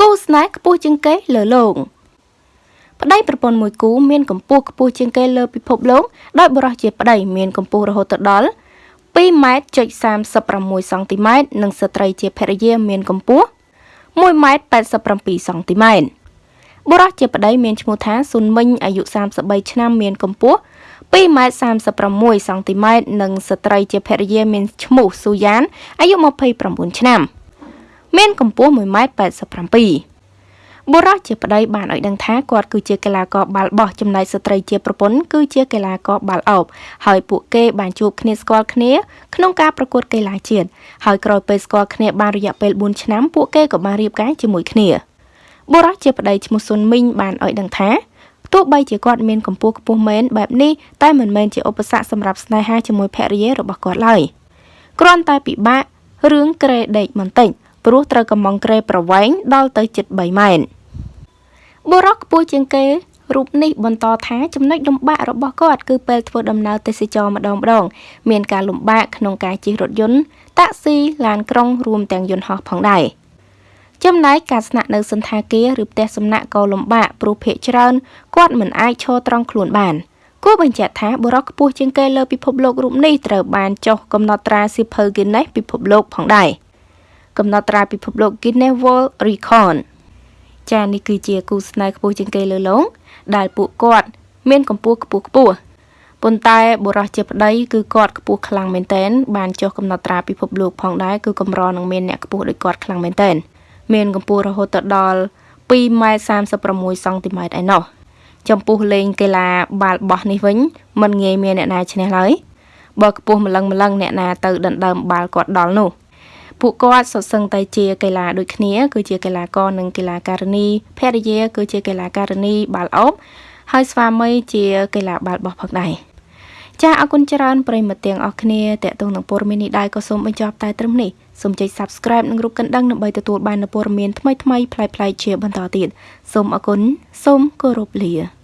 គូស្នេហ៍ខ្ពស់ជាងគេលើលោកប្តីប្រពន្ធមួយគូមានកម្ពស់ខ្ពស់ជាងគេលើពិភពលោកដោយបុរសជាប្តីមានកម្ពស់រហូតដល់2ម៉ែត្រចុច36សង់ទីម៉ែត្រនិងស្ត្រីជាភរិយាមានកម្ពស់1ម៉ែត្រ87សង់ទីម៉ែត្របុរសជាប្តីមានឈ្មោះថាស៊ុនមិញអាយុ33ឆ្នាំមានកម្ពស់2ម៉ែត្រ36សង់ទីម៉ែត្រនិងស្ត្រីជាភរិយាមានឈ្មោះស៊ូយ៉ានអាយុ29ឆ្នាំ មានកម្ពស់1ម៉ែត្រ87បុរសជាប្តីបានឲ្យដឹងថាគាត់គឺជាកីឡាករបាល់បោះចំណែកស្ត្រីជាប្រពន្ធគឺជាកីឡាករបាល់ឱបហើយពួកគេបានជួបគ្នាស្គាល់គ្នាក្នុងការប្រកួតកីឡាជាតិហើយក្រោយពេលស្គាល់គ្នាបានរយៈពេល4ឆ្នាំពួកគេក៏បានរៀបការជាមួយគ្នាបុរសជាប្តីឈ្មោះស៊ុនមីងបានឲ្យដឹងថាទោះបីជាគាត់មានកម្ពស់ខ្ពស់មែនបែបនេះតែមិនមែនជាឧបសគ្គសម្រាប់ស្នេហាជាមួយភរិយារបស់គាត់ឡើយគ្រាន់តែពិបាករឿងក្រេដេកបន្តិច ព្រោះត្រូវកំងក្រេប្រវែងដល់ទៅជិត3ម៉ែត្របុរសខ្ពស់ជាងគេរូបនេះបន្តថាចំណុចលំបាករបស់គាត់គឺពេលធ្វើដំណើរទេសចរម្ដងម្ដង មានការលំបាកក្នុងការជិះរថយន្តតាក់ស៊ីឡានក្រុងរួមទាំងយន្តហោះផងដែរ។ចំណែកការស្នាក់នៅសន្តាគារឬផ្ទះសំណាក់ក៏លំបាកព្រោះភាគច្រើនគាត់មិនអាចឈរត្រង់ខ្លួនបានគួរបញ្ជាក់ថាបុរសខ្ពស់ជាងគេលើពិភពលោករូបនេះត្រូវបានចុះកំណត់ត្រាសៀវភៅ Guinness ពិភពលោកផងដែរ កំណត់ត្រាពិភពលោក Guinness World Record ចានេះគឺជាគូស្នេហ៍ខ្ពស់ជាងគេលើលោកដែលពួកគាត់ មានកម្ពស់ខ្ពស់ខ្ពស់ប៉ុន្តែបុរសជាប្តីគឺគាត់ខ្ពស់ខ្លាំងមែនទែនបានចុះកំណត់ត្រាពិភពលោកផងដែរគឺកម្រនឹងមានអ្នកខ្ពស់ដូចគាត់ខ្លាំងមែនទែនមានកម្ពស់រហូតដល់2ម៉ែត្រ36សង់ទីម៉ែត្រឯណោះចំពោះលេងកីឡាបាល់បោះនេះវិញមិនងាយមានអ្នកណាឈ្នះឡើយបើខ្ពស់ម្លឹងម្លឹងអ្នកណាទៅដណ្ដើមបាល់គាត់ដល់នោះ ពួកគាត់សុទ្ធសឹងតែជាកីឡាដូចគ្នា គឺជាកីឡាករនិងកីឡាការិនីភរិយាគឺជាកីឡាការិនីបាល់អូបហើយស្វាមីជាកីឡាបាល់បោះផងដែរចាអរគុណច្រើនប្រិយមិត្តទាំងអស់គ្នាតេតងនឹងព័ត៌មាននេះដែរក៏សូមបញ្ចប់តែត្រឹមនេះសូមចុច Subscribe និងរូបកណ្ដឹងដើម្បីទទួលបាននូវព័ត៌មានថ្មីៗប្លែកៗជាបន្តទៀតសូមអរគុណសូមគោរពលា